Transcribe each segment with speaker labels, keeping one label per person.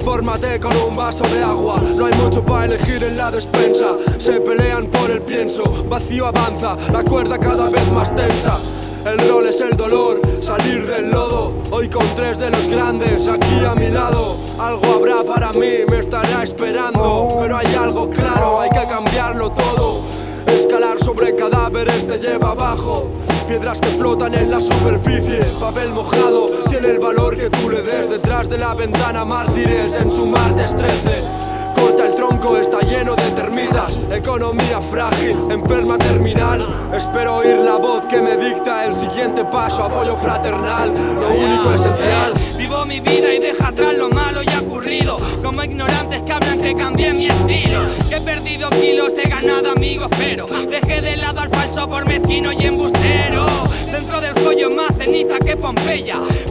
Speaker 1: Infórmate con un vaso de agua. No hay mucho para elegir en la despensa. Se pelean por el pienso. Vacío avanza, la cuerda cada vez más tensa. El rol es el dolor, salir del lodo. Hoy con tres de los grandes aquí a mi lado. Algo habrá para mí, me estará esperando. Pero hay algo claro, hay que cambiarlo todo. Escalar sobre cadáveres te lleva abajo Piedras que flotan en la superficie. Papel mojado tiene el valor que tú le des. Detrás de la ventana mártires en su martes 13 Corta el tronco, está lleno de termitas. Economía frágil, enferma terminal. Espero oír la voz que me dicta el siguiente paso. Apoyo fraternal, lo único esencial.
Speaker 2: Vivo mi vida y deja atrás lo malo y ocurrido Como ignorantes que hablan que cambié mi estilo. Que he perdido kilos, he ganado amigos Pero dejé de lado al falso por mezquino y embustero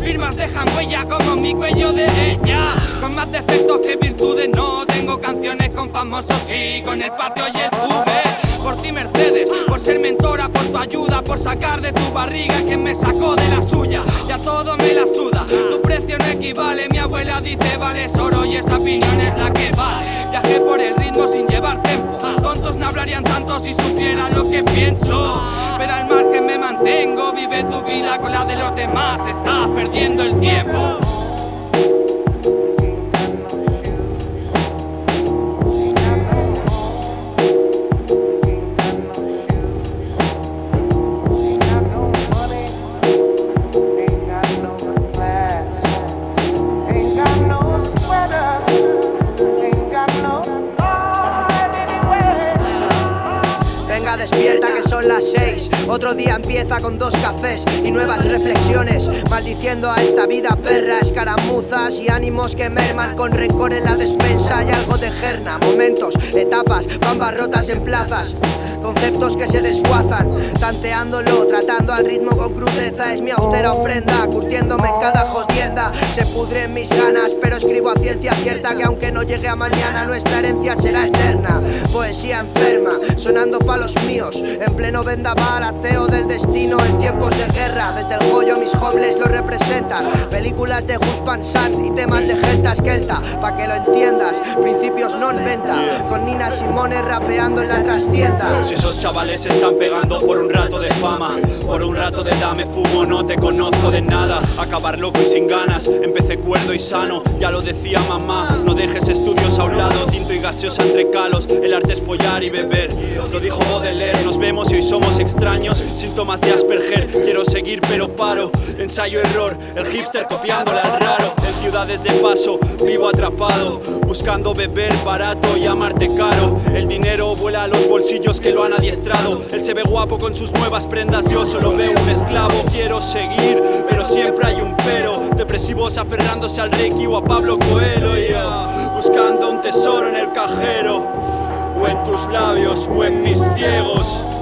Speaker 2: Firmas dejan huella como mi cuello de ella. Con más defectos que virtudes no tengo canciones con famosos. Y con el patio y estuve Por ti Mercedes, por ser mentora, por tu ayuda Por sacar de tu barriga quien me sacó de la suya. Ya todo me la suda, tu precio no equivale Mi abuela dice vale oro y esa opinión es la que vale si supieran lo que pienso. Pero al margen me mantengo Vive tu vida con la de los demás. Estás perdiendo el tiempo
Speaker 3: despierta que son las seis. Otro día empieza con dos cafés y nuevas reflexiones Maldiciendo a esta vida perra, escaramuzas y ánimos que merman Con rencor en la despensa y algo de gerna. Momentos, etapas, bambas rotas en plazas Conceptos que se desguazan, tanteándolo, tratando al ritmo con crudeza. Es mi austera ofrenda, curtiéndome en cada jodienda. Se pudren mis ganas, pero escribo a ciencia cierta Que aunque no llegue a mañana, nuestra herencia será eterna. Poesía enferma, sonando palos míos. En pleno vendaval, ateo del destino En tiempos de guerra, desde el joyo mis homeless lo representan. Películas de Gus Van Sant y temas de Gelta Eskelta Pa' que lo entiendas, principios non venta Con Nina Simone rapeando en la trastienda.
Speaker 4: Si esos chavales están pegando por un rato de fama Por un rato de dame fumo, no te conozco de nada. Acabar loco y sin ganas, empecé cuerdo y sano Ya lo decía mamá, no dejes estudios a un lado Tinto y gaseosa entre calos, el arte es follar y beber. Lo dijo Nos vemos y hoy somos extraños. Síntomas de Asperger, quiero seguir pero paro. Ensayo error, el hipster copiándole al raro. En ciudades de paso, vivo atrapado. Buscando beber barato y amarte caro. El dinero vuela a los bolsillos que lo han adiestrado. Él se ve guapo con sus nuevas prendas, yo solo veo un esclavo. Quiero seguir, pero siempre hay un pero. Depresivos aferrándose al Reiki o a Pablo Coelho. Buscando un tesoro en el cajero O en tus labios o en mis ciegos